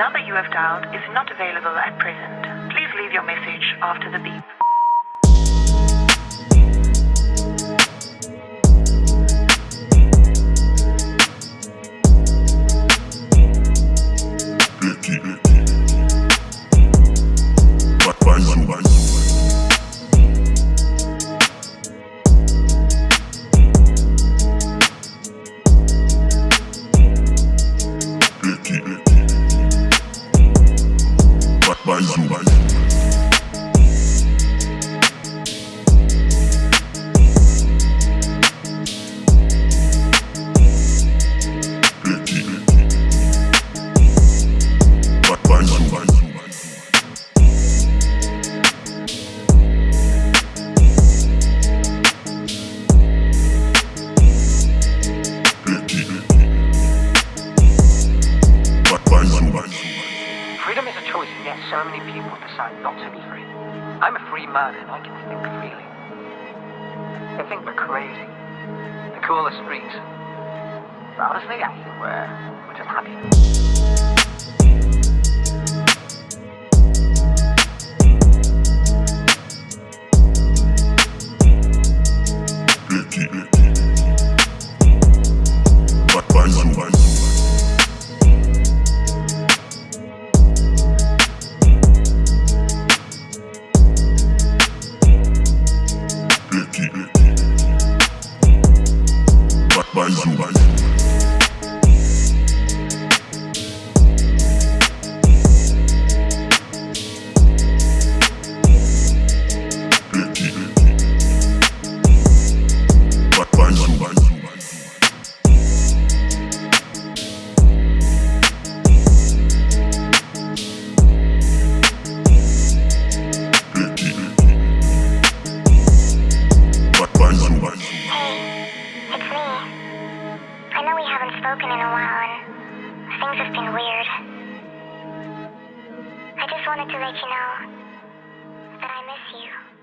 number you have dialed is not available at present. Please leave your message after the beep. Becky, Becky. Ba- Banjo, Banjo. Becky, Ba- so many people decide not to be free. I'm a free man, and I can think freely. They think we're crazy. They call us freaks. But honestly, I think we're, we're just happy. Ba- Banjo, Banjo. Ba- weird. I just wanted to let you know that I miss you.